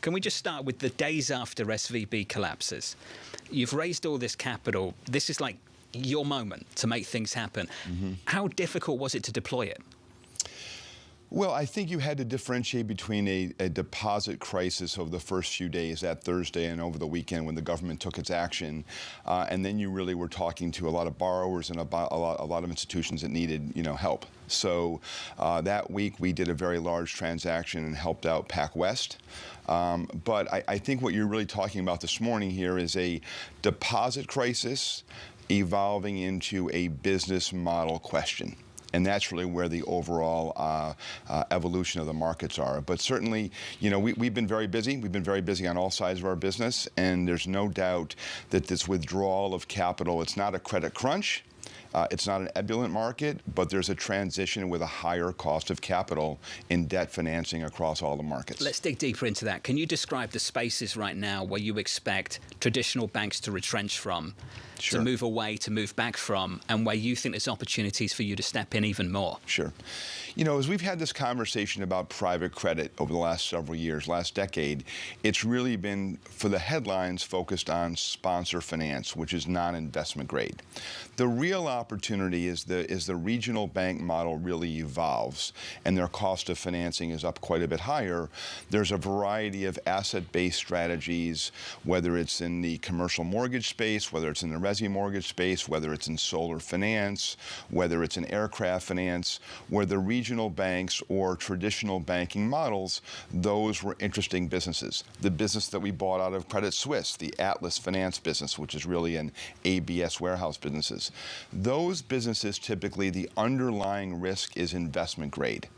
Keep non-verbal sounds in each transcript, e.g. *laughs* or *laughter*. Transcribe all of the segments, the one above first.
Can we just start with the days after SVB collapses? You've raised all this capital. This is like your moment to make things happen. Mm-hmm. How difficult was it to deploy it? Well, I think you had to differentiate between a, a, deposit crisis over the first few days, that Thursday and over the weekend when the government took its action, uh, and then you really were talking to a lot of borrowers and a, a, lot, a lot, of institutions that needed, you know, help. So uh, that week we did a very large transaction and helped out PacWest. Um, but I, I think what you're really talking about this morning here is a deposit crisis evolving into a business model question and that's really where the overall uh, uh, evolution of the markets are. But certainly, you know, we, have been very busy. We've been very busy on all sides of our business, and there's no doubt that this withdrawal of capital, it's not a credit crunch. Uh, it's not an ebullient market, but there's a transition with a higher cost of capital in debt financing across all the markets. Let's dig deeper into that. Can you describe the spaces right now where you expect traditional banks to retrench from? Sure. to move away, to move back from, and where you think there's opportunities for you to step in even more? Sure. You know, as we've had this conversation about private credit over the last several years, last decade, it's really been, for the headlines, focused on sponsor finance, which is non-investment grade. The real opportunity is the, is the regional bank model really evolves and their cost of financing is up quite a bit higher. There's a variety of asset-based strategies, whether it's in the commercial mortgage space, whether it's in the resi mortgage space, whether it's in solar finance, whether it's in aircraft finance, where the regional banks or traditional banking models, those were interesting businesses. The business that we bought out of Credit Suisse, the Atlas Finance business, which is really an ABS warehouse businesses. Those businesses, typically, the underlying risk is investment grade.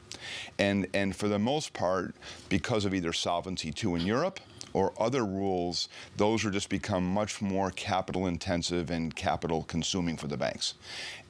And, and for the most part, because of either Solvency II in Europe or other rules, those are just become much more capital intensive and capital consuming for the banks.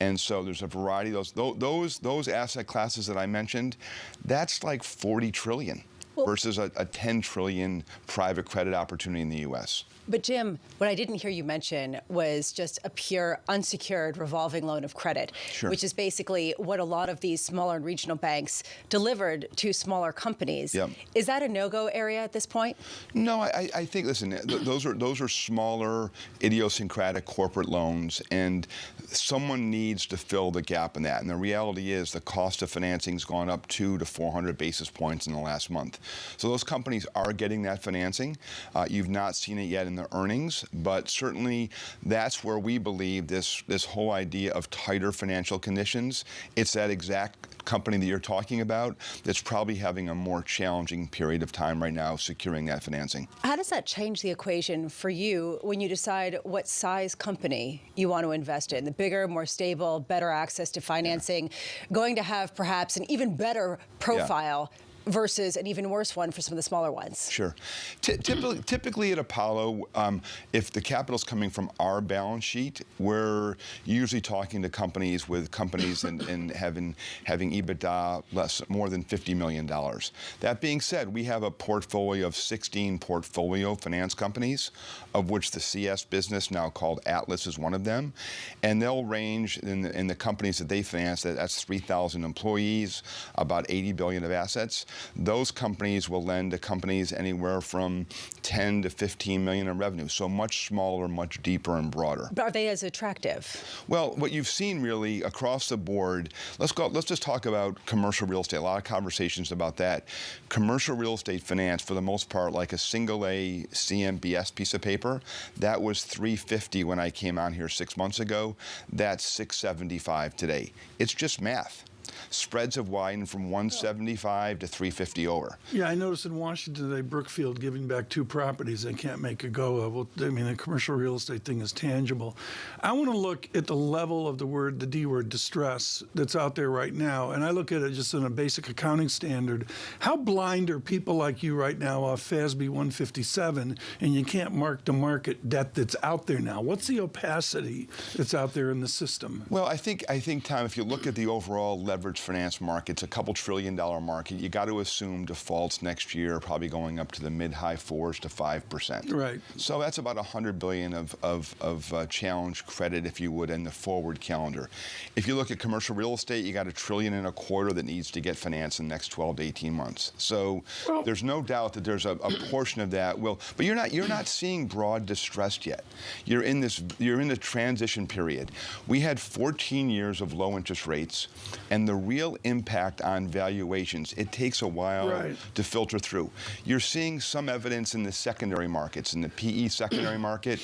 And so there's a variety of those, those, those asset classes that I mentioned, that's like 40 trillion versus a, a 10 trillion private credit opportunity in the U.S. But Jim, what I didn't hear you mention was just a pure unsecured revolving loan of credit, sure. which is basically what a lot of these smaller and regional banks delivered to smaller companies. Yep. Is that a no-go area at this point? No, I, I think listen, th those are those are smaller, idiosyncratic corporate loans, and someone needs to fill the gap in that. And the reality is, the cost of financing has gone up two to 400 basis points in the last month. So those companies are getting that financing. Uh, you've not seen it yet in the earnings, but certainly that's where we believe this, this whole idea of tighter financial conditions, it's that exact company that you're talking about that's probably having a more challenging period of time right now securing that financing. How does that change the equation for you when you decide what size company you want to invest in? The bigger, more stable, better access to financing, yeah. going to have perhaps an even better profile yeah versus an even worse one for some of the smaller ones. Sure. typically, typically, at Apollo, um, if the capital is coming from our balance sheet, we're usually talking to companies with companies and, and having having EBITDA less more than $50 million. That being said, we have a portfolio of 16 portfolio finance companies, of which the CS business, now called Atlas, is one of them. And they'll range in the, in the companies that they finance, that's 3,000 employees, about 80 billion of assets those companies will lend to companies anywhere from 10 to 15 million in revenue, so much smaller, much deeper and broader. But are they as attractive? Well, what you've seen really across the board, let's go, let's just talk about commercial real estate. A lot of conversations about that. Commercial real estate finance, for the most part, like a single A CMBS piece of paper, that was 350 when I came on here six months ago. That's 675 today. It's just math. Spreads have widened from 175 to 350 over. Yeah, I noticed in Washington today, Brookfield giving back two properties they can't make a go of. Well, I mean, the commercial real estate thing is tangible. I want to look at the level of the word, the D word, distress that's out there right now, and I look at it just in a basic accounting standard. How blind are people like you right now off FASB 157, and you can't mark to market debt that's out there now? What's the opacity that's out there in the system? Well, I think I think Tom, if you look at the overall level leveraged finance market. It's a couple trillion dollar market. You got to assume defaults next year are probably going up to the mid high fours to five percent. Right. So that's about 100 billion of of, of uh, challenge credit, if you would, in the forward calendar. If you look at commercial real estate, you got a trillion and a quarter that needs to get financed in the next 12 to 18 months. So well, there's no doubt that there's a, a portion of that will, but you're not you're not seeing broad distress yet. You're in this you're in the transition period. We had 14 years of low interest rates, and the real impact on valuations, it takes a while right. to filter through. You're seeing some evidence in the secondary markets, in the PE secondary market,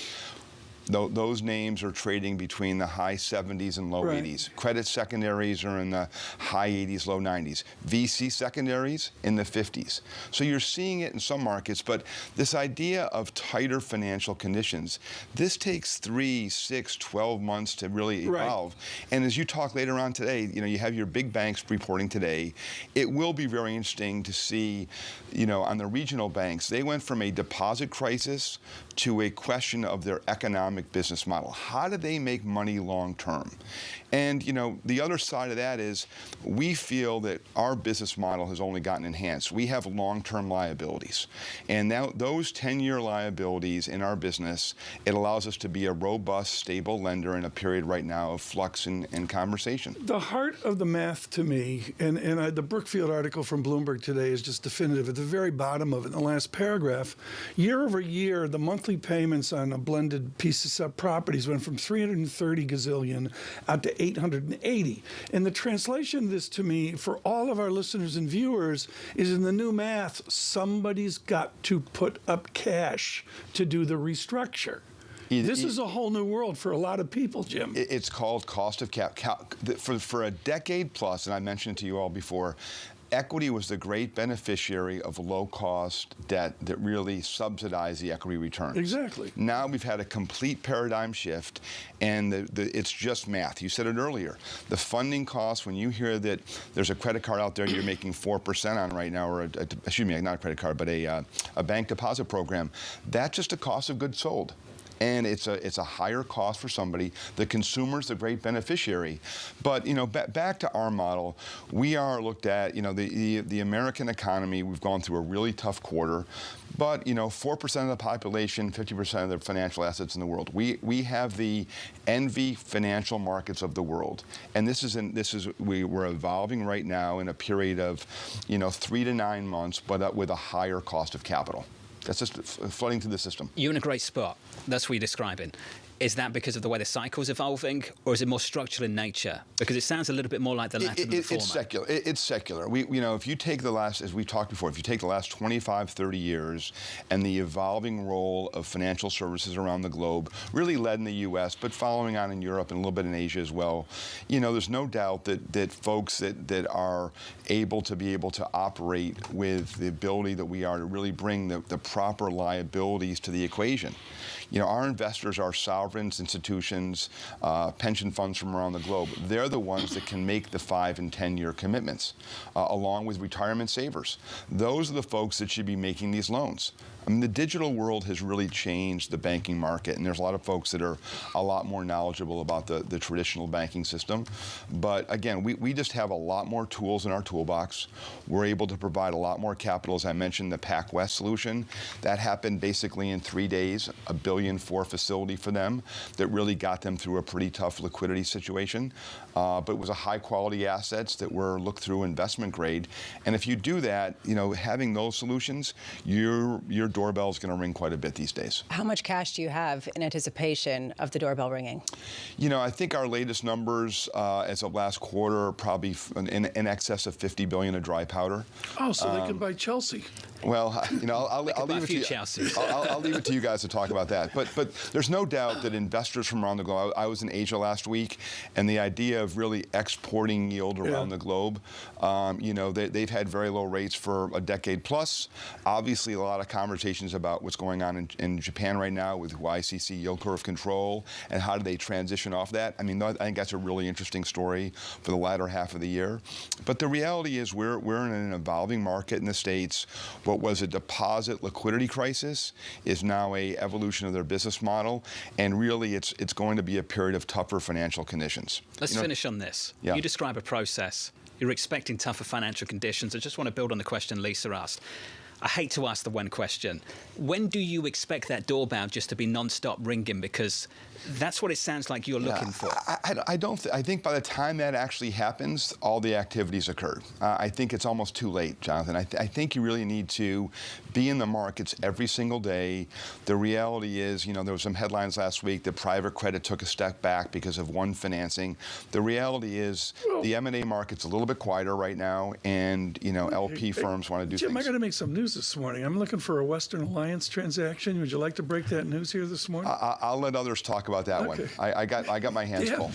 Th those names are trading between the high 70s and low right. 80s. Credit secondaries are in the high 80s, low 90s. VC secondaries in the 50s. So you're seeing it in some markets, but this idea of tighter financial conditions, this takes three, six, 12 months to really evolve. Right. And as you talk later on today, you know, you have your big banks reporting today. It will be very interesting to see, you know, on the regional banks, they went from a deposit crisis to a question of their economic business model. How do they make money long term? And you know, the other side of that is we feel that our business model has only gotten enhanced. We have long-term liabilities. And now those 10-year liabilities in our business, it allows us to be a robust, stable lender in a period right now of flux and, and conversation. The heart of the math to me, and, and I, the Brookfield article from Bloomberg today is just definitive. At the very bottom of it, in the last paragraph, year over year, the monthly payments on a blended piece of properties went from 330 gazillion out to 880. And the translation of this to me, for all of our listeners and viewers, is in the new math, somebody's got to put up cash to do the restructure. This is a whole new world for a lot of people, Jim. It's called cost of cap. For, for a decade plus, and I mentioned it to you all before, equity was the great beneficiary of low-cost debt that really subsidized the equity return. Exactly. Now we've had a complete paradigm shift, and the, the, it's just math. You said it earlier. The funding costs, when you hear that there's a credit card out there you're making 4% on right now, or a, a, excuse me, not a credit card, but a, uh, a bank deposit program, that's just a cost of goods sold and it's a it's a higher cost for somebody. The consumer's the great beneficiary. But you know, back to our model, we are looked at. You know, the, the the American economy. We've gone through a really tough quarter, but you know, four percent of the population, fifty percent of the financial assets in the world. We we have the envy financial markets of the world, and this is in this is we we're evolving right now in a period of, you know, three to nine months, but uh, with a higher cost of capital. That's just flooding through the system. You're in a great spot. That's what you're describing. Is that because of the way the cycle is evolving, or is it more structural in nature? Because it sounds a little bit more like the latter it, it, than the former. It's secular. It, it's secular. We, you know, if you take the last, as we've talked before, if you take the last 25, 30 years and the evolving role of financial services around the globe, really led in the U.S., but following on in Europe and a little bit in Asia as well, you know, there's no doubt that that folks that that are able to be able to operate with the ability that we are to really bring the, the proper liabilities to the equation. You know, our investors are sovereigns, institutions, uh, pension funds from around the globe. They're the ones that can make the five and 10 year commitments, uh, along with retirement savers. Those are the folks that should be making these loans. I mean, the digital world has really changed the banking market, and there's a lot of folks that are a lot more knowledgeable about the, the traditional banking system. But again, we, we just have a lot more tools in our toolbox. We're able to provide a lot more capital. As I mentioned, the PacWest solution, that happened basically in three days, a billion four facility for them that really got them through a pretty tough liquidity situation. Uh, but it was a high quality assets that were looked through investment grade. And if you do that, you know, having those solutions, your, your doorbell is going to ring quite a bit these days. How much cash do you have in anticipation of the doorbell ringing? You know, I think our latest numbers uh, as of last quarter are probably in, in, excess of 50 billion of dry powder. Oh, so um, they can buy Chelsea. Well, *laughs* you know, I'll, I'll, I'll leave it to you. I'll, I'll, leave it to you guys to talk about that. But but there's no doubt that investors from around the globe. I, I was in Asia last week, and the idea of really exporting yield around yeah. the globe, um, you know, they, have had very low rates for a decade plus. Obviously, a lot of conversations about what's going on in, in Japan right now with YCC yield curve control and how do they transition off that. I mean, I think that's a really interesting story for the latter half of the year. But the reality is, we're we're in an evolving market in the states what was a deposit liquidity crisis is now a evolution of their business model, and really it's it's going to be a period of tougher financial conditions. Let's you know, finish on this. Yeah. You describe a process You're expecting tougher financial conditions. I just want to build on the question Lisa asked. I hate to ask the one question. When do you expect that doorbell just to be non-stop ringing? Because that's what it sounds like you're looking for. I, I, I don't. Th- I think by the time that actually happens, all the activities occurred. Uh, I think it's almost too late, Jonathan. I, th- I, think you really need to be in the markets every single day. The reality is, you know, there were some headlines last week that private credit took a step back because of one financing. The reality is, well, the M&A market's a little bit quieter right now, and you know, LP hey, firms want to do Jim, things. I got to make some news this morning. I'm looking for a Western Alliance transaction. Would you like to break that news here this morning? I, will let others talk about that okay. one. I, I, got I got my hands yeah. full.